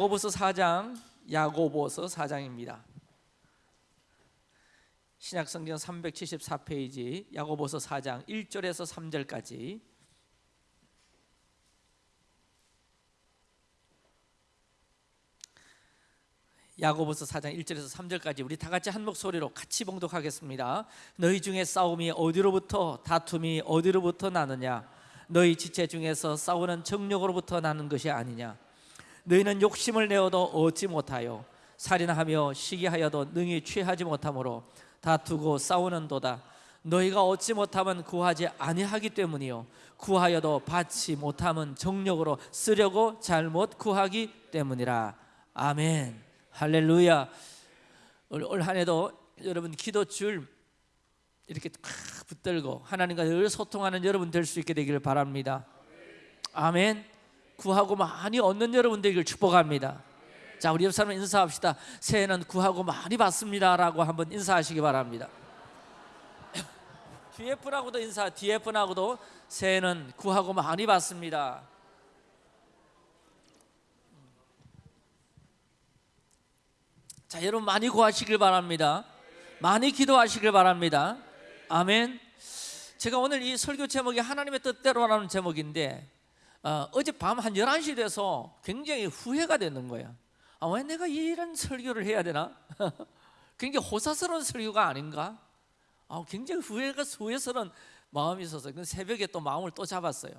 야고보서 4장 야고보서 4장입니다. 신약 성경 374페이지 야고보서 4장 1절에서 3절까지 야고보서 4장 1절에서 3절까지 우리 다 같이 한 목소리로 같이 봉독하겠습니다. 너희 중에 싸움이 어디로부터 다툼이 어디로부터 나느냐 너희 지체 중에서 싸우는 정력으로부터 나는 것이 아니냐 너희는 욕심을 내어도 얻지 못하여 살인하며 시기하여도 능히 취하지 못하므로 다투고 싸우는도다. 너희가 얻지 못하면 구하지 아니하기 때문이요. 구하여도 받지 못하면 정력으로 쓰려고 잘못 구하기 때문이라. 아멘. 할렐루야. 올 한 해도 여러분 기도 줄 이렇게 탁 붙들고 하나님과 늘 소통하는 여러분 될 수 있게 되기를 바랍니다. 아멘 구하고 많이 얻는 여러분 되기를 축복합니다. 자 우리 옆 사람 인사합시다. 새해는 구하고 많이 받습니다 라고 한번 인사하시기 바랍니다. DF라고도 인사 DF라고도 새해는 구하고 많이 받습니다. 자 여러분 많이 구하시길 바랍니다. 많이 기도하시길 바랍니다. 아멘. 제가 오늘 이 설교 제목이 하나님의 뜻대로라는 제목인데 어, 어젯밤 한 11시 돼서 굉장히 후회가 되는 거예요 아, 왜 내가 이런 설교를 해야 되나? 굉장히 호사스러운 설교가 아닌가? 아, 굉장히 후회가 후회스러운 마음이 있어서 그 새벽에 또 마음을 또 잡았어요.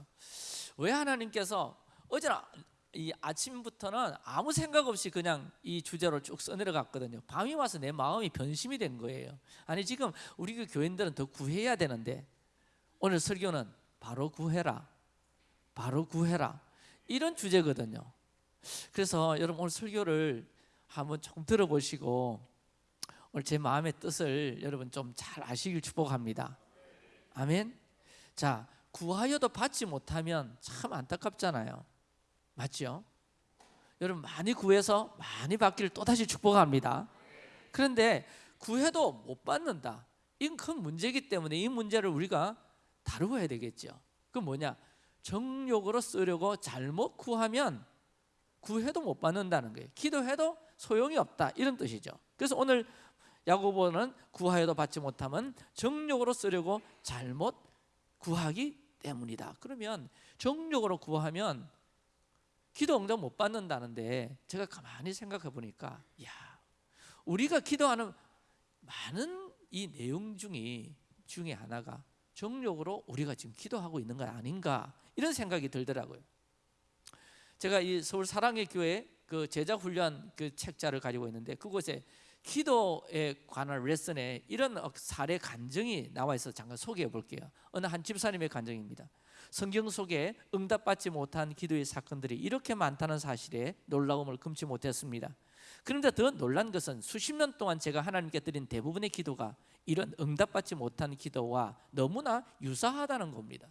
왜 하나님께서 어제는 이 아침부터는 아무 생각 없이 그냥 이 주제로 쭉 써내려갔거든요. 밤이 와서 내 마음이 변심이 된 거예요. 아니 지금 우리 그 교인들은 더 구해야 되는데 오늘 설교는 바로 구해라 바로 구해라. 이런 주제거든요. 그래서 여러분 오늘 설교를 한번 좀 들어보시고 오늘 제 마음의 뜻을 여러분 좀 잘 아시길 축복합니다. 아멘. 자 구하여도 받지 못하면 참 안타깝잖아요. 맞죠? 여러분 많이 구해서 많이 받기를 또다시 축복합니다. 그런데 구해도 못 받는다. 이건 큰 문제이기 때문에 이 문제를 우리가 다루어야 되겠죠. 그 뭐냐 정욕으로 쓰려고 잘못 구하면 구해도 못 받는다는 거예요. 기도해도 소용이 없다. 이런 뜻이죠. 그래서 오늘 야고보는 구하여도 받지 못하면 정욕으로 쓰려고 잘못 구하기 때문이다. 그러면 정욕으로 구하면 기도 응답 못 받는다는데 제가 가만히 생각해 보니까 야 우리가 기도하는 많은 이 내용 중에 중에 하나가 정력으로 우리가 지금 기도하고 있는 거 아닌가 이런 생각이 들더라고요. 제가 이 서울 사랑의 교회 그 제자 훈련 그 책자를 가지고 있는데 그곳에 기도에 관한 레슨에 이런 사례 간증이 나와 있어서 잠깐 소개해 볼게요. 어느 한 집사님의 간증입니다. 성경 속에 응답받지 못한 기도의 사건들이 이렇게 많다는 사실에 놀라움을 금치 못했습니다. 그런데 더 놀란 것은 수십 년 동안 제가 하나님께 드린 대부분의 기도가 이런 응답받지 못한 기도와 너무나 유사하다는 겁니다.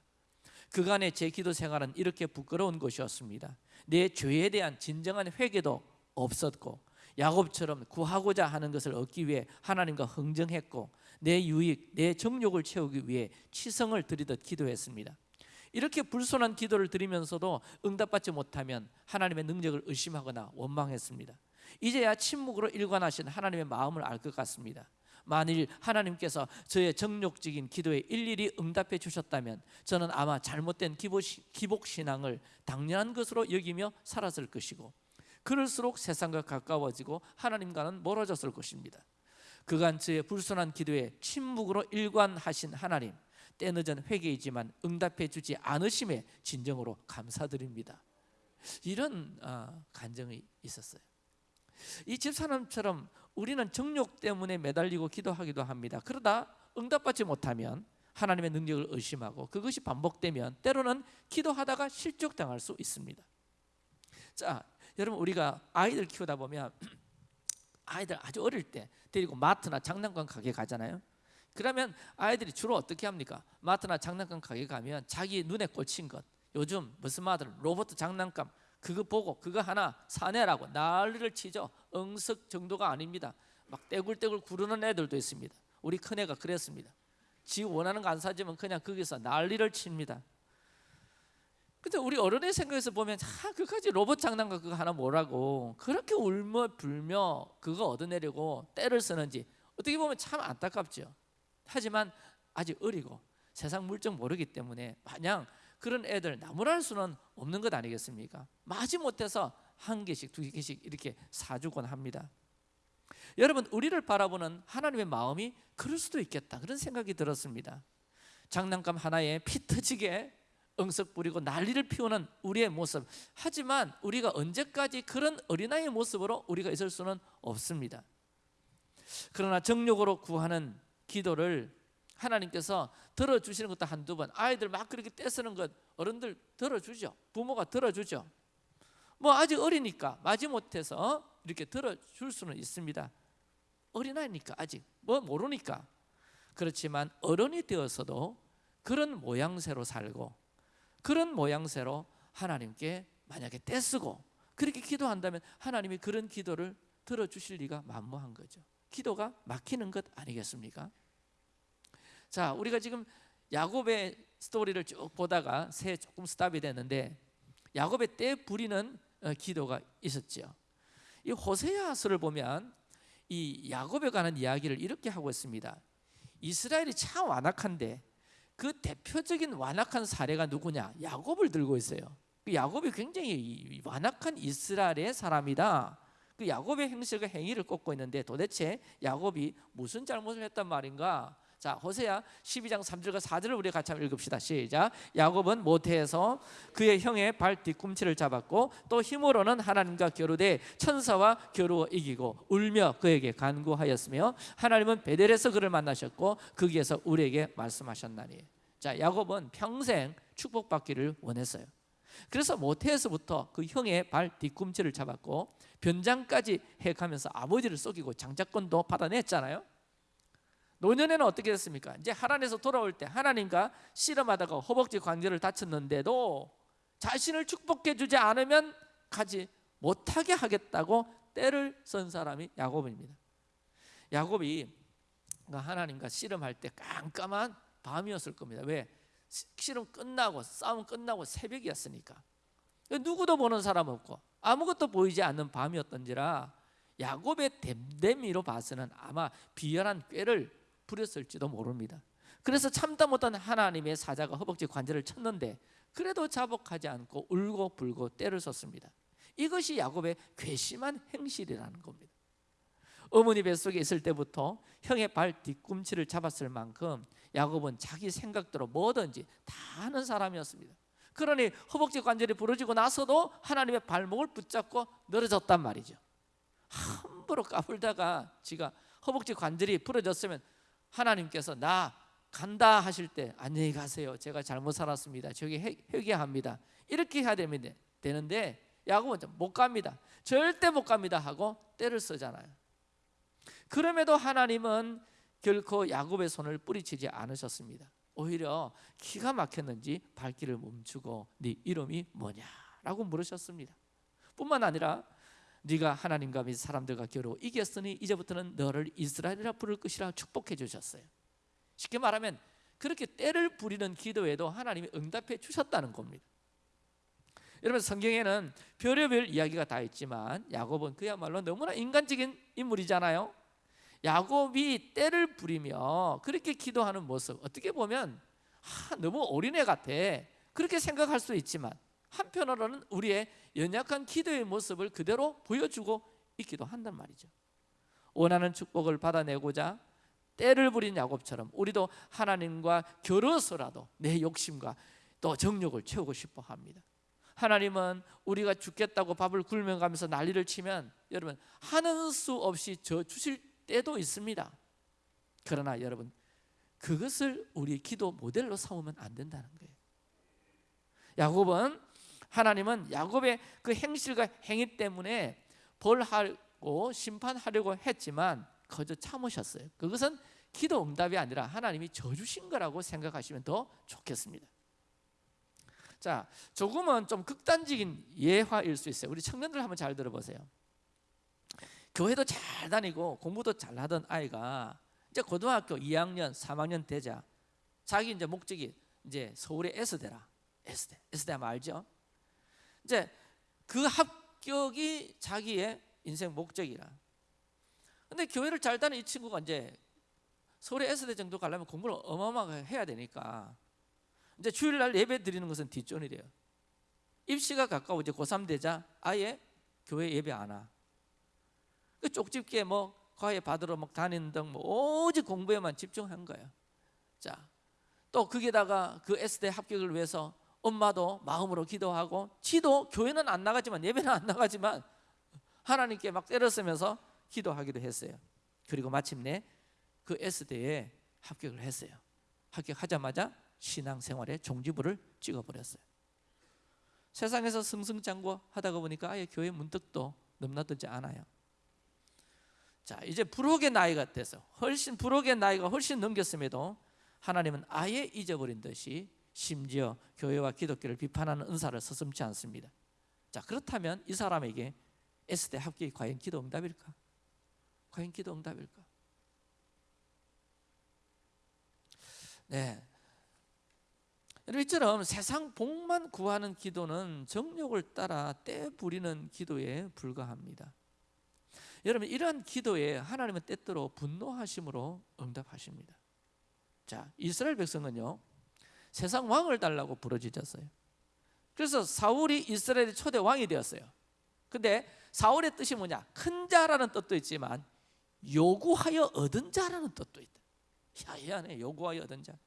그간의 제 기도 생활은 이렇게 부끄러운 것이었습니다. 내 죄에 대한 진정한 회개도 없었고 야곱처럼 구하고자 하는 것을 얻기 위해 하나님과 흥정했고 내 유익, 내 정욕을 채우기 위해 치성을 드리듯 기도했습니다. 이렇게 불손한 기도를 드리면서도 응답받지 못하면 하나님의 능력을 의심하거나 원망했습니다. 이제야 침묵으로 일관하신 하나님의 마음을 알 것 같습니다. 만일 하나님께서 저의 정욕적인 기도에 일일이 응답해 주셨다면 저는 아마 잘못된 기복신앙을 당연한 것으로 여기며 살았을 것이고 그럴수록 세상과 가까워지고 하나님과는 멀어졌을 것입니다. 그간 저의 불순한 기도에 침묵으로 일관하신 하나님 때늦은 회개이지만 응답해 주지 않으심에 진정으로 감사드립니다. 이런 어, 간정이 있었어요 이 집사람처럼 우리는 정욕 때문에 매달리고 기도하기도 합니다. 그러다 응답받지 못하면 하나님의 능력을 의심하고 그것이 반복되면 때로는 기도하다가 실족당할 수 있습니다. 자 여러분 우리가 아이들 키우다 보면 아이들 아주 어릴 때 데리고 마트나 장난감 가게 가잖아요. 그러면 아이들이 주로 어떻게 합니까? 마트나 장난감 가게 가면 자기 눈에 꽂힌 것. 요즘 무슨 마들 로봇 장난감 그거 보고 그거 하나 사내라고 난리를 치죠. 응석 정도가 아닙니다. 막 떼굴떼굴 구르는 애들도 있습니다. 우리 큰애가 그랬습니다. 지 원하는 거 안 사주면 그냥 거기서 난리를 칩니다. 근데 우리 어른의 생각에서 보면 아 그까지. 로봇 장난감 그거 하나 뭐라고. 그렇게 울며 불며 그거 얻어내려고 때를 쓰는지 어떻게 보면 참 안타깝죠. 하지만 아직 어리고 세상 물정 모르기 때문에 마냥 그런 애들 나무랄 수는 없는 것 아니겠습니까? 마지 못해서 한 개씩 두 개씩 이렇게 사주곤 합니다. 여러분 우리를 바라보는 하나님의 마음이 그럴 수도 있겠다 그런 생각이 들었습니다. 장난감 하나에 피 터지게 응석 부리고 난리를 피우는 우리의 모습. 하지만 우리가 언제까지 그런 어린아이의 모습으로 우리가 있을 수는 없습니다. 그러나 정욕으로 구하는 기도를 하나님께서 들어주시는 것도 한두 번 아이들 막 그렇게 떼쓰는 것 어른들 들어주죠. 부모가 들어주죠. 뭐 아직 어리니까 마지못해서 이렇게 들어줄 수는 있습니다. 어린아이니까 아직 뭐 모르니까. 그렇지만 어른이 되어서도 그런 모양새로 살고 그런 모양새로 하나님께 만약에 떼쓰고 그렇게 기도한다면 하나님이 그런 기도를 들어주실 리가 만무한 거죠. 기도가 막히는 것 아니겠습니까? 자, 우리가 지금 야곱의 스토리를 쭉 보다가 새 조금 스탑이 됐는데 야곱의 때 부리는 어, 기도가 있었죠. 이 호세아서를 보면 이 야곱에 관한 이야기를 이렇게 하고 있습니다. 이스라엘이 참 완악한데 그 대표적인 완악한 사례가 누구냐? 야곱을 들고 있어요. 그 야곱이 굉장히 완악한 이스라엘의 사람이다. 그 야곱의 행실과 행위를 꼽고 있는데 도대체 야곱이 무슨 잘못을 했단 말인가? 자, 호세야 12장 3절과 4절을 우리 같이 한번 읽읍시다. 시작. 야곱은 모태에서 그의 형의 발 뒤꿈치를 잡았고 또 힘으로는 하나님과 겨루되 천사와 겨루어 이기고 울며 그에게 간구하였으며 하나님은 베델에서 그를 만나셨고 거기에서 우리에게 말씀하셨나니. 자, 야곱은 평생 축복받기를 원했어요. 그래서 모태에서부터 그 형의 발 뒤꿈치를 잡았고 변장까지 해가면서 아버지를 속이고 장자권도 받아냈잖아요. 노년에는 어떻게 됐습니까? 이제 하란에서 돌아올 때 하나님과 씨름하다가 허벅지 관절을 다쳤는데도 자신을 축복해 주지 않으면 가지 못하게 하겠다고 때를 쓴 사람이 야곱입니다. 야곱이 하나님과 씨름할 때 깜깜한 밤이었을 겁니다. 왜? 씨름 끝나고 싸움 끝나고 새벽이었으니까 누구도 보는 사람 없고 아무것도 보이지 않는 밤이었던지라 야곱의 댐댐이로 봐서는 아마 비열한 꾀를 부렸을지도 모릅니다. 그래서 참다 못한 하나님의 사자가 허벅지 관절을 쳤는데 그래도 자복하지 않고 울고 불고 때를 썼습니다. 이것이 야곱의 괘씸한 행실이라는 겁니다. 어머니 뱃속에 있을 때부터 형의 발 뒤꿈치를 잡았을 만큼 야곱은 자기 생각대로 뭐든지 다 하는 사람이었습니다. 그러니 허벅지 관절이 부러지고 나서도 하나님의 발목을 붙잡고 늘어졌단 말이죠. 함부로 까불다가 지가 허벅지 관절이 부러졌으면 하나님께서 나 간다 하실 때 안녕히 가세요. 제가 잘못 살았습니다. 저기 회개합니다. 이렇게 해야 됩니다. 되는데 야곱은 못 갑니다. 절대 못 갑니다 하고 때를 쓰잖아요. 그럼에도 하나님은 결코 야곱의 손을 뿌리치지 않으셨습니다. 오히려 기가 막혔는지 발길을 멈추고 네 이름이 뭐냐라고 물으셨습니다. 뿐만 아니라 네가 하나님과 및 사람들과 겨루 이겼으니 이제부터는 너를 이스라엘이라 부를 것이라 축복해 주셨어요. 쉽게 말하면 그렇게 때를 부리는 기도에도 하나님이 응답해 주셨다는 겁니다. 여러분 성경에는 별의별 이야기가 다 있지만 야곱은 그야말로 너무나 인간적인 인물이잖아요. 야곱이 때를 부리며 그렇게 기도하는 모습 어떻게 보면 아, 너무 어린애 같아 그렇게 생각할 수 있지만 한편으로는 우리의 연약한 기도의 모습을 그대로 보여주고 있기도 한단 말이죠. 원하는 축복을 받아내고자 때를 부린 야곱처럼 우리도 하나님과 겨뤄서라도 내 욕심과 또 정욕을 채우고 싶어 합니다. 하나님은 우리가 죽겠다고 밥을 굶어가면서 난리를 치면 여러분 하는 수 없이 저 주실 때도 있습니다. 그러나 여러분 그것을 우리 기도 모델로 삼으면 안 된다는 거예요. 야곱은 하나님은 야곱의 그 행실과 행위 때문에 벌하고 심판하려고 했지만 거저 참으셨어요. 그것은 기도 응답이 아니라 하나님이 져주신 거라고 생각하시면 더 좋겠습니다. 자, 조금은 좀 극단적인 예화일 수 있어요. 우리 청년들 한번 잘 들어보세요. 교회도 잘 다니고 공부도 잘 하던 아이가 이제 고등학교 2학년, 3학년 되자 자기 이제 목적이 이제 서울의 S대라 S대. S대 하면 알죠? 이제 그 합격이 자기의 인생 목적이라. 근데 교회를 잘 다니는 이 친구가 이제 서울에 S대 정도 가려면 공부를 어마어마하게 해야 되니까 이제 주일날 예배 드리는 것은 뒷전이래요. 입시가 가까워 이제 고3 되자 아예 교회 예배 안 와. 그 쪽집게 뭐 과외 받으러 막 다니는 등뭐 오직 공부에만 집중한 거예요. 자, 또 거기다가 그 S대 합격을 위해서 엄마도 마음으로 기도하고 지도 교회는 안 나가지만 예배는 안 나가지만 하나님께 막 때렸으면서 기도하기도 했어요. 그리고 마침내 그 S대에 합격을 했어요. 합격하자마자 신앙생활에 종지부를 찍어버렸어요. 세상에서 승승장구 하다가 보니까 아예 교회 문득도 넘나들지 않아요. 자 이제 불혹의 나이가 돼서 훨씬 불혹의 나이가 훨씬 넘겼음에도 하나님은 아예 잊어버린 듯이 심지어 교회와 기독교를 비판하는 은사를 서슴지 않습니다. 자 그렇다면 이 사람에게 S대 합격이 과연 기도 응답일까? 과연 기도 응답일까? 네. 이처럼 세상 복만 구하는 기도는 정욕을 따라 때 부리는 기도에 불과합니다. 여러분 이러한 기도에 하나님은 때때로 분노하심으로 응답하십니다. 자 이스라엘 백성은요 세상 왕을 달라고 부르짖었어요. 그래서 사울이 이스라엘의 초대 왕이 되었어요. 근데 사울의 뜻이 뭐냐? 큰 자라는 뜻도 있지만 요구하여 얻은 자라는 뜻도 있다. 야야네 요구하여 얻은 자.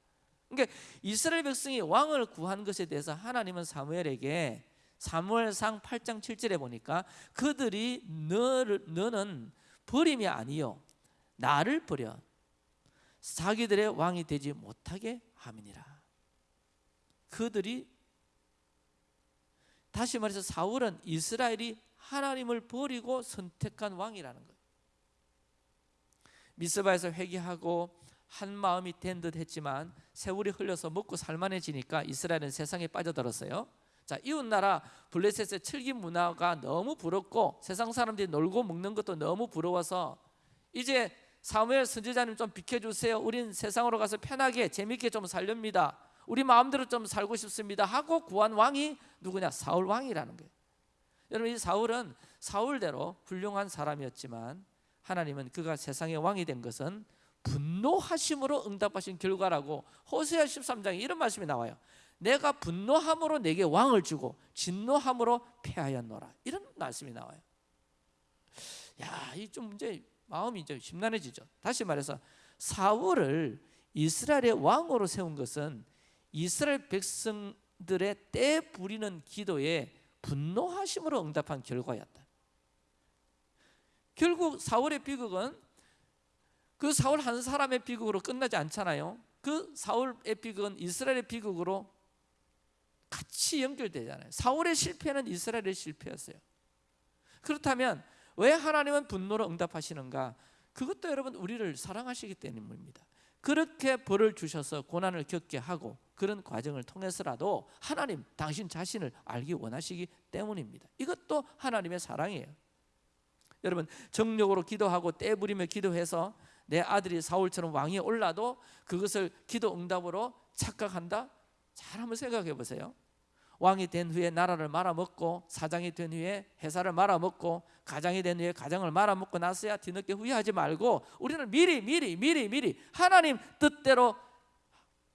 그러니까 이스라엘 백성이 왕을 구한 것에 대해서 하나님은 사무엘에게 사무엘상 8장 7절에 보니까 그들이 너를 너는 버림이 아니요 나를 버려 자기들의 왕이 되지 못하게 함이니라. 그들이 다시 말해서 사울은 이스라엘이 하나님을 버리고 선택한 왕이라는 거예요. 미스바에서 회개하고 한 마음이 된 듯 했지만 세월이 흘러서 먹고 살만해지니까 이스라엘은 세상에 빠져들었어요. 자 이웃 나라 블레셋의 철기 문화가 너무 부럽고 세상 사람들이 놀고 먹는 것도 너무 부러워서 이제 사무엘 선지자님 좀 비켜주세요. 우린 세상으로 가서 편하게 재밌게 좀 살렵니다. 우리 마음대로 좀 살고 싶습니다. 하고 구한 왕이 누구냐? 사울 왕이라는 거예요. 여러분 이 사울은 사울대로 훌륭한 사람이었지만 하나님은 그가 세상의 왕이 된 것은 분노하심으로 응답하신 결과라고 호세아 13장에 이런 말씀이 나와요. 내가 분노함으로 내게 왕을 주고 진노함으로 패하였노라. 이런 말씀이 나와요. 야, 이 좀 이제 마음이 이제 심란해지죠. 다시 말해서 사울을 이스라엘의 왕으로 세운 것은 이스라엘 백성들의 때 부리는 기도에 분노하심으로 응답한 결과였다. 결국 사울의 비극은 그 사울 한 사람의 비극으로 끝나지 않잖아요. 그 사울의 비극은 이스라엘의 비극으로 같이 연결되잖아요. 사울의 실패는 이스라엘의 실패였어요. 그렇다면 왜 하나님은 분노로 응답하시는가? 그것도 여러분 우리를 사랑하시기 때문입니다. 그렇게 벌을 주셔서 고난을 겪게 하고 그런 과정을 통해서라도 하나님 당신 자신을 알기 원하시기 때문입니다. 이것도 하나님의 사랑이에요. 여러분 정력으로 기도하고 떼부리며 기도해서 내 아들이 사울처럼 왕위에 올라도 그것을 기도 응답으로 착각한다? 잘 한번 생각해 보세요. 왕이 된 후에 나라를 말아먹고 사장이 된 후에 회사를 말아먹고 가장이 된 후에 가장을 말아먹고 나서야 뒤늦게 후회하지 말고 우리는 미리 미리 미리 미리 하나님 뜻대로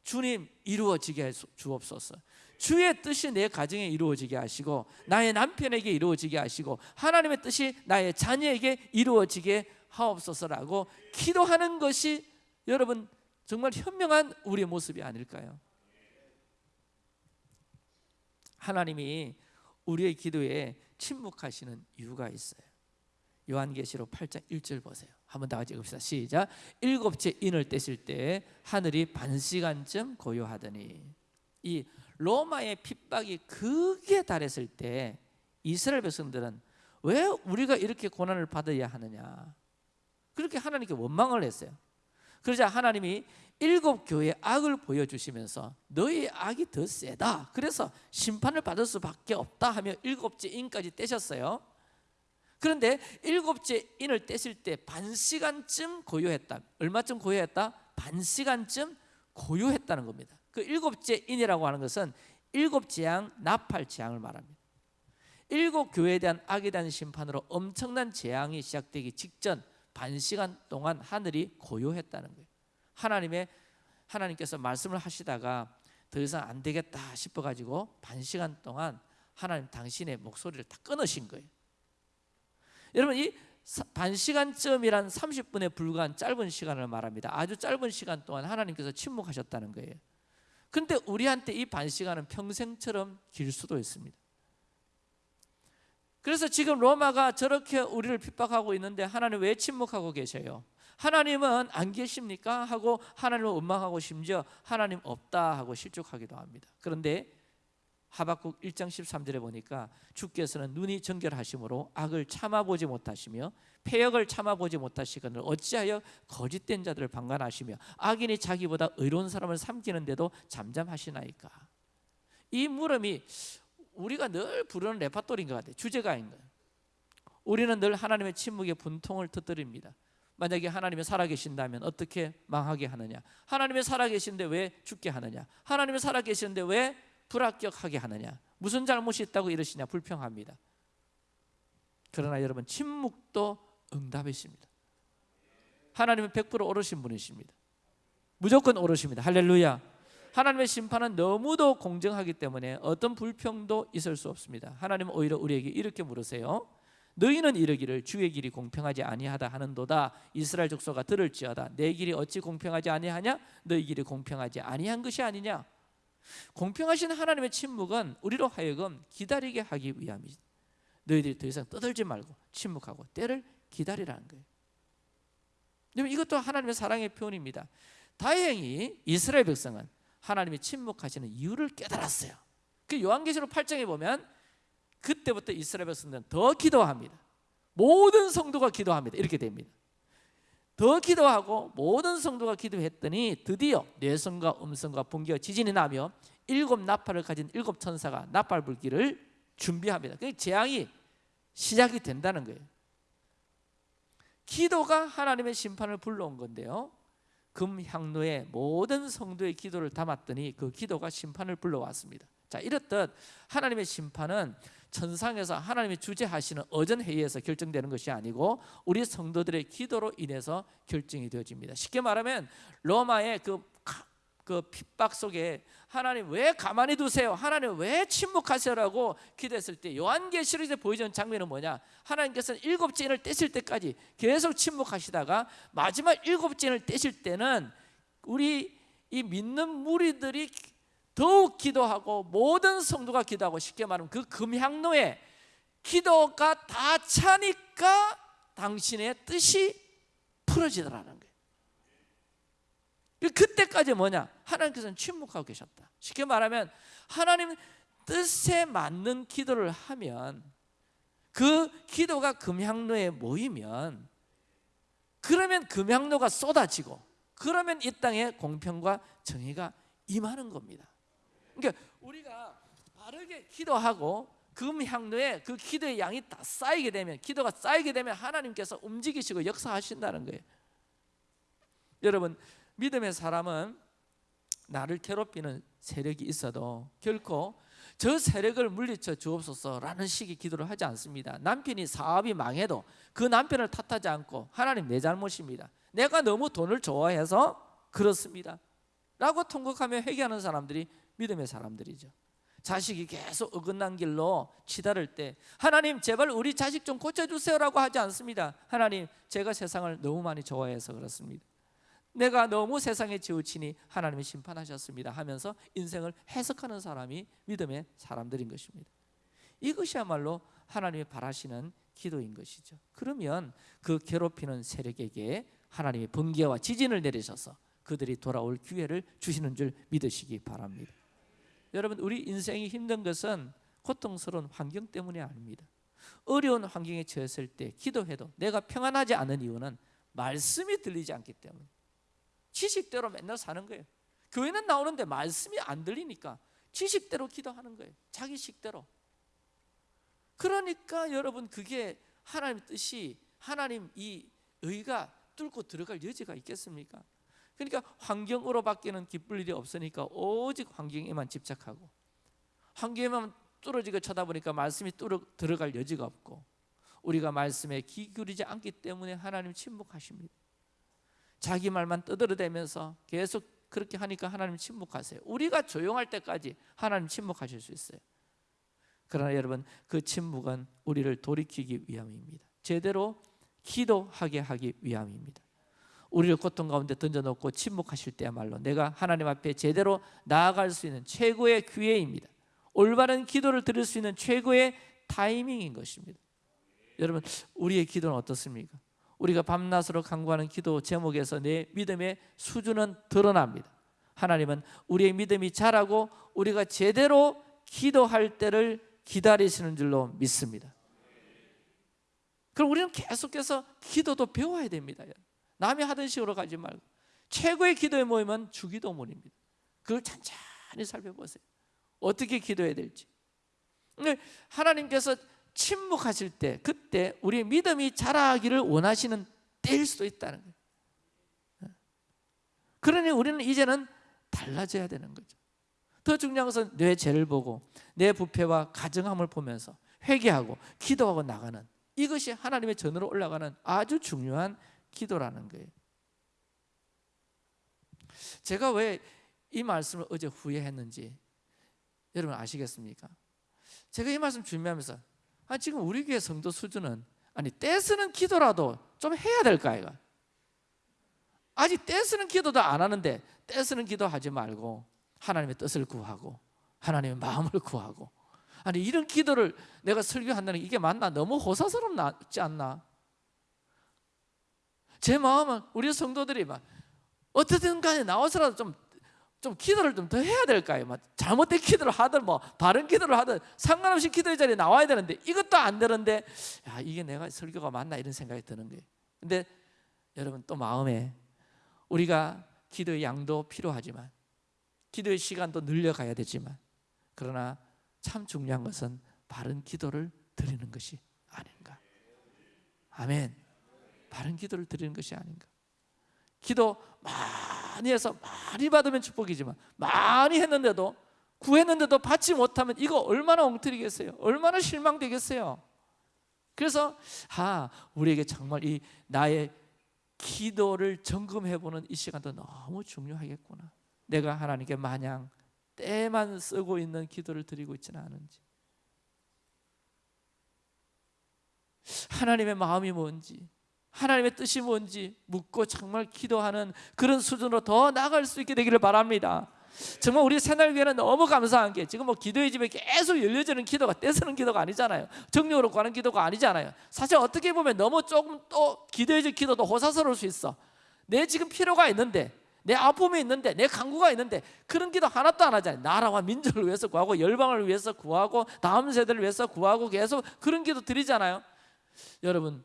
주님 이루어지게 해 주옵소서. 주의 뜻이 내 가정에 이루어지게 하시고 나의 남편에게 이루어지게 하시고 하나님의 뜻이 나의 자녀에게 이루어지게 하옵소서라고 기도하는 것이 여러분 정말 현명한 우리의 모습이 아닐까요? 하나님이 우리의 기도에 침묵하시는 이유가 있어요. 요한계시록 8장 1절 보세요. 한번 다 같이 읽읍시다. 시작. 일곱째 인을 떼실 때 하늘이 반 시간쯤 고요하더니 이 로마의 핍박이 극에 달했을 때 이스라엘 백성들은 왜 우리가 이렇게 고난을 받아야 하느냐? 그렇게 하나님께 원망을 했어요. 그러자 하나님이 일곱 교회의 악을 보여주시면서 너희 악이 더 세다. 그래서 심판을 받을 수밖에 없다 하며 일곱째 인까지 떼셨어요. 그런데 일곱째 인을 떼실 때 반 시간쯤 고요했다. 얼마쯤 고요했다? 반 시간쯤 고요했다는 겁니다. 그 일곱째 인이라고 하는 것은 일곱 재앙, 나팔 재앙을 말합니다. 일곱 교회에 대한 악에 대한 심판으로 엄청난 재앙이 시작되기 직전 반 시간 동안 하늘이 고요했다는 거예요. 하나님의 하나님께서 말씀을 하시다가 더 이상 안 되겠다 싶어 가지고 반 시간 동안 하나님 당신의 목소리를 다 끊으신 거예요. 여러분 이 반 시간쯤이란 30분에 불과한 짧은 시간을 말합니다. 아주 짧은 시간 동안 하나님께서 침묵하셨다는 거예요. 근데 우리한테 이 반 시간은 평생처럼 길 수도 있습니다. 그래서 지금 로마가 저렇게 우리를 핍박하고 있는데 하나님 왜 침묵하고 계셔요? 하나님은 안 계십니까? 하고 하나님을 원망하고 심지어 하나님 없다 하고 실족하기도 합니다. 그런데 하박국 1장 13절에 보니까 주께서는 눈이 정결하심으로 악을 참아보지 못하시며 폐역을 참아보지 못하시거늘 어찌하여 거짓된 자들을 방관하시며 악인이 자기보다 의로운 사람을 삼키는데도 잠잠하시나이까 이 물음이 우리가 늘 부르는 레파토리인 것 같아요 주제가인 거예요 우리는 늘 하나님의 침묵의 분통을 터뜨립니다 만약에 하나님이 살아계신다면 어떻게 망하게 하느냐? 하나님이 살아계신데 왜 죽게 하느냐? 하나님이 살아계시는데 왜 불합격하게 하느냐? 무슨 잘못이 있다고 이러시냐? 불평합니다. 그러나 여러분 침묵도 응답이십니다. 하나님은 100% 옳으신 분이십니다. 무조건 옳으십니다. 할렐루야. 하나님의 심판은 너무도 공정하기 때문에 어떤 불평도 있을 수 없습니다. 하나님은 오히려 우리에게 이렇게 물으세요 너희는 이르기를 주의 길이 공평하지 아니하다 하는도다 이스라엘 족속아 들을지어다 내 길이 어찌 공평하지 아니하냐 너희 길이 공평하지 아니한 것이 아니냐 공평하신 하나님의 침묵은 우리로 하여금 기다리게 하기 위함이다. 너희들이 더 이상 떠들지 말고 침묵하고 때를 기다리라는 거예요. 이것도 하나님의 사랑의 표현입니다. 다행히 이스라엘 백성은 하나님이 침묵하시는 이유를 깨달았어요. 그 요한계시록 8장에 보면 그때부터 이스라엘 백성들은 더 기도합니다. 모든 성도가 기도합니다. 이렇게 됩니다. 더 기도하고 모든 성도가 기도했더니 드디어 뇌성과 음성과 번개와 지진이 나며 일곱 나팔을 가진 일곱 천사가 나팔 불기를 준비합니다. 그 재앙이 시작이 된다는 거예요. 기도가 하나님의 심판을 불러온 건데요. 금향로에 모든 성도의 기도를 담았더니 그 기도가 심판을 불러왔습니다. 자, 이렇듯 하나님의 심판은 천상에서 하나님이 주재하시는 어전 회의에서 결정되는 것이 아니고 우리 성도들의 기도로 인해서 결정이 되어집니다. 쉽게 말하면 로마의 그, 그 핍박 속에 하나님 왜 가만히 두세요? 하나님 왜 침묵하세요라고 기도했을 때 요한계시록에서 보여주는 장면은 뭐냐? 하나님께서는 일곱 째인을 떼실 때까지 계속 침묵하시다가 마지막 일곱 째인을 떼실 때는 우리 이 믿는 무리들이 더욱 기도하고 모든 성도가 기도하고 쉽게 말하면 그 금향로에 기도가 다 차니까 당신의 뜻이 풀어지더라는 거예요. 그때까지 뭐냐? 하나님께서는 침묵하고 계셨다. 쉽게 말하면 하나님 뜻에 맞는 기도를 하면 그 기도가 금향로에 모이면 그러면 금향로가 쏟아지고 그러면 이 땅에 공평과 정의가 임하는 겁니다. 그러니까 우리가 바르게 기도하고 금향로에 그 기도의 양이 다 쌓이게 되면 기도가 쌓이게 되면 하나님께서 움직이시고 역사하신다는 거예요. 여러분 믿음의 사람은 나를 괴롭히는 세력이 있어도 결코 저 세력을 물리쳐 주옵소서라는 식의 기도를 하지 않습니다. 남편이 사업이 망해도 그 남편을 탓하지 않고 하나님 내 잘못입니다. 내가 너무 돈을 좋아해서 그렇습니다. 라고 통곡하며 회개하는 사람들이 믿음의 사람들이죠. 자식이 계속 어긋난 길로 치달을 때 하나님 제발 우리 자식 좀 고쳐주세요라고 하지 않습니다. 하나님 제가 세상을 너무 많이 좋아해서 그렇습니다. 내가 너무 세상에 지우치니 하나님이 심판하셨습니다 하면서 인생을 해석하는 사람이 믿음의 사람들인 것입니다. 이것이야말로 하나님이 바라시는 기도인 것이죠. 그러면 그 괴롭히는 세력에게 하나님이 번개와 지진을 내리셔서 그들이 돌아올 기회를 주시는 줄 믿으시기 바랍니다. 여러분 우리 인생이 힘든 것은 고통스러운 환경 때문이 아닙니다. 어려운 환경에 처했을 때 기도해도 내가 평안하지 않은 이유는 말씀이 들리지 않기 때문에 지식대로 맨날 사는 거예요. 교회는 나오는데 말씀이 안 들리니까 지식대로 기도하는 거예요. 자기 식대로. 그러니까 여러분 그게 하나님 뜻이 하나님 이 의가 뚫고 들어갈 여지가 있겠습니까? 그러니까 환경으로 바뀌는 기쁠 일이 없으니까 오직 환경에만 집착하고 한 귀에만 뚫어지게 쳐다보니까 말씀이 뚫어 들어갈 여지가 없고 우리가 말씀에 귀 기울이지 않기 때문에 하나님 침묵하십니다. 자기 말만 떠들어대면서 계속 그렇게 하니까 하나님 침묵하세요. 우리가 조용할 때까지 하나님 침묵하실 수 있어요. 그러나 여러분 그 침묵은 우리를 돌이키기 위함입니다. 제대로 기도하게 하기 위함입니다. 우리를 고통 가운데 던져놓고 침묵하실 때야말로 내가 하나님 앞에 제대로 나아갈 수 있는 최고의 기회입니다. 올바른 기도를 드릴 수 있는 최고의 타이밍인 것입니다. 여러분 우리의 기도는 어떻습니까? 우리가 밤낮으로 간구하는 기도 제목에서 내 믿음의 수준은 드러납니다. 하나님은 우리의 믿음이 자라고 우리가 제대로 기도할 때를 기다리시는 줄로 믿습니다. 그럼 우리는 계속해서 기도도 배워야 됩니다. 남이 하던 식으로 가지 말고 최고의 기도의 모임은 주기도문입니다. 그걸 천천히 살펴보세요. 어떻게 기도해야 될지. 하나님께서 침묵하실 때 그때 우리의 믿음이 자라기를 원하시는 때일 수도 있다는 거예요. 그러니 우리는 이제는 달라져야 되는 거죠. 더 중요한 것은 내 죄를 보고 내 부패와 가정함을 보면서 회개하고 기도하고 나가는 이것이 하나님의 전으로 올라가는 아주 중요한 기도라는 거예요. 제가 왜 이 말씀을 어제 후회했는지 여러분 아시겠습니까? 제가 이 말씀 준비하면서 아 지금 우리 교회 성도 수준은 아니 떼쓰는 기도라도 좀 해야 될까 이가 아직 떼쓰는 기도도 안 하는데 떼쓰는 기도 하지 말고 하나님의 뜻을 구하고 하나님의 마음을 구하고 아니 이런 기도를 내가 설교한다는 이게 맞나 너무 호사스럽지 않나 제 마음은 우리 성도들이 막 어떻든 간에 나와서라도 좀, 좀 기도를 좀 더 해야 될까요? 막 잘못된 기도를 하든 뭐 바른 기도를 하든 상관없이 기도의 자리에 나와야 되는데 이것도 안 되는데 야 이게 내가 설교가 맞나? 이런 생각이 드는 거예요. 근데 여러분 또 마음에 우리가 기도의 양도 필요하지만 기도의 시간도 늘려가야 되지만 그러나 참 중요한 것은 바른 기도를 드리는 것이 아닌가. 아멘 바른 기도를 드리는 것이 아닌가. 기도 많이 해서 많이 받으면 축복이지만 많이 했는데도 구했는데도 받지 못하면 이거 얼마나 엉터리겠어요? 얼마나 실망되겠어요? 그래서 아 우리에게 정말 이 나의 기도를 점검해보는 이 시간도 너무 중요하겠구나. 내가 하나님께 마냥 때만 쓰고 있는 기도를 드리고 있지는 않은지. 하나님의 마음이 뭔지 하나님의 뜻이 뭔지 묻고 정말 기도하는 그런 수준으로 더 나아갈 수 있게 되기를 바랍니다. 정말 우리 새날교회는 너무 감사한 게 지금 뭐 기도의 집에 계속 열려지는 기도가 떼쓰는 기도가 아니잖아요. 정력으로 가는 기도가 아니잖아요. 사실 어떻게 보면 너무 조금 또 기도의 집 기도도 호사스러울 수 있어. 내 지금 필요가 있는데 내 아픔이 있는데 내 강구가 있는데 그런 기도 하나도 안 하잖아요. 나라와 민족을 위해서 구하고 열방을 위해서 구하고 다음 세대를 위해서 구하고 계속 그런 기도 드리잖아요. 여러분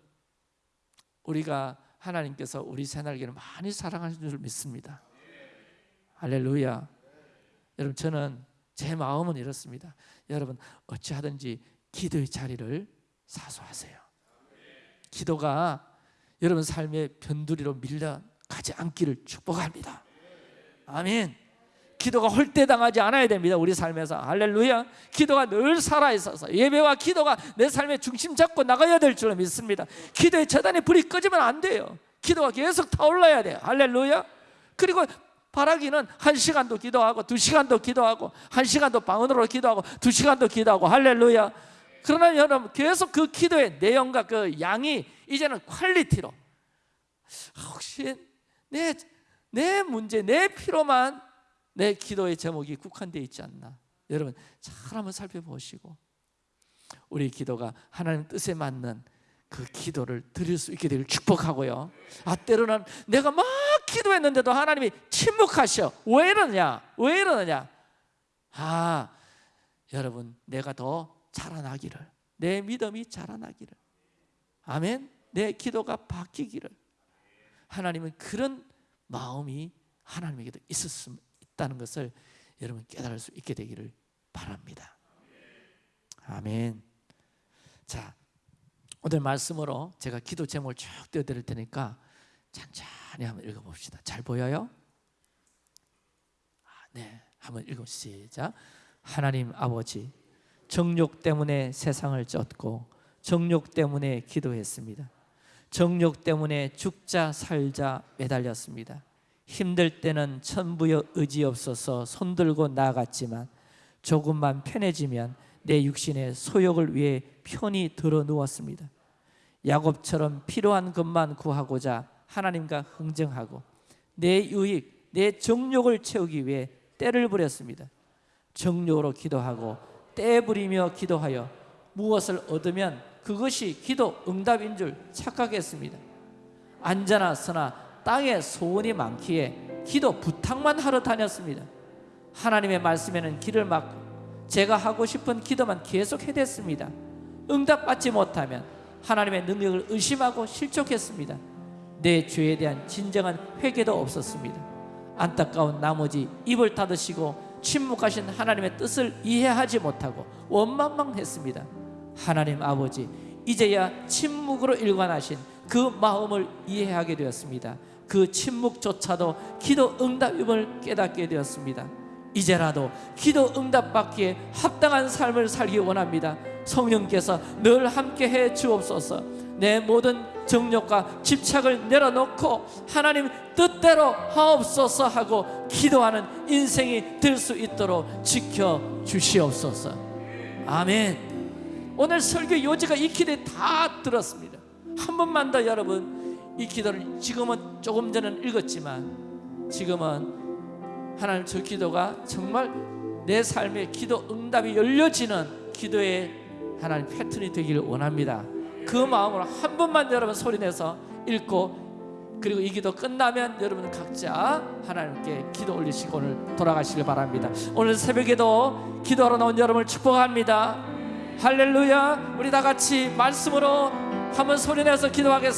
우리가 하나님께서 우리 새날개를 많이 사랑하시는 줄 믿습니다. 할렐루야. 여러분 저는 제 마음은 이렇습니다. 여러분 어찌하든지 기도의 자리를 사수하세요. 기도가 여러분 삶의 변두리로 밀려가지 않기를 축복합니다. 아멘 기도가 홀대당하지 않아야 됩니다 우리 삶에서. 할렐루야. 기도가 늘 살아있어서 예배와 기도가 내 삶의 중심 잡고 나가야 될줄 믿습니다. 기도의 재단에 불이 꺼지면 안 돼요. 기도가 계속 타올라야 돼요. 할렐루야. 그리고 바라기는 한 시간도 기도하고 두 시간도 기도하고 한 시간도 방언으로 기도하고 두 시간도 기도하고. 할렐루야. 그러나 여러분 계속 그 기도의 내용과 그 양이 이제는 퀄리티로. 혹시 내, 내 문제 내 필요만 내 기도의 제목이 국한되어 있지 않나. 여러분 잘 한번 살펴보시고 우리 기도가 하나님 뜻에 맞는 그 기도를 드릴 수 있게 되길 축복하고요. 아 때로는 내가 막 기도했는데도 하나님이 침묵하셔. 왜 이러냐? 왜 이러느냐? 아 여러분 내가 더 자라나기를 내 믿음이 자라나기를 아멘. 내 기도가 바뀌기를 하나님은 그런 마음이 하나님에게도 있었음, 있다는 것을 여러분 깨달을 수 있게 되기를 바랍니다. 아멘. 자, 오늘 말씀으로 제가 기도 제목을 쭉 띄워드릴 테니까 천천히 한번 읽어봅시다. 잘 보여요? 아, 네, 한번 읽어 시작. 하나님 아버지 정욕 때문에 세상을 쫓고 정욕 때문에 기도했습니다. 정욕 때문에 죽자 살자 매달렸습니다. 힘들 때는 천부여 의지 없어서 손들고 나아갔지만 조금만 편해지면 내 육신의 소욕을 위해 편히 들어 누웠습니다. 야곱처럼 필요한 것만 구하고자 하나님과 흥정하고 내 유익, 내 정욕을 채우기 위해 때를 부렸습니다. 정욕으로 기도하고 때 부리며 기도하여 무엇을 얻으면 그것이 기도 응답인 줄 착각했습니다. 앉아나 서나 땅에 소원이 많기에 기도 부탁만 하러 다녔습니다. 하나님의 말씀에는 길을 막고 제가 하고 싶은 기도만 계속 해댔습니다. 응답받지 못하면 하나님의 능력을 의심하고 실족했습니다. 내 죄에 대한 진정한 회개도 없었습니다. 안타까운 나머지 입을 닫으시고 침묵하신 하나님의 뜻을 이해하지 못하고 원망망했습니다. 하나님 아버지 이제야 침묵으로 일관하신 그 마음을 이해하게 되었습니다. 그 침묵조차도 기도 응답임을 깨닫게 되었습니다. 이제라도 기도 응답받기에 합당한 삶을 살기 원합니다. 성령께서 늘 함께해 주옵소서. 내 모든 정욕과 집착을 내려놓고 하나님 뜻대로 하옵소서 하고 기도하는 인생이 될 수 있도록 지켜 주시옵소서. 아멘. 오늘 설교 요지가 익히되 다 들었습니다. 한 번만 더 여러분 이 기도를 지금은 조금 전에 읽었지만 지금은 하나님 저 기도가 정말 내 삶의 기도 응답이 열려지는 기도의 하나님 패턴이 되기를 원합니다. 그 마음으로 한 번만 여러분 소리내서 읽고 그리고 이 기도 끝나면 여러분 각자 하나님께 기도 올리시고 오늘 돌아가시길 바랍니다. 오늘 새벽에도 기도하러 나온 여러분을 축복합니다. 할렐루야. 우리 다 같이 말씀으로 한번 소리내서 기도하겠습니다.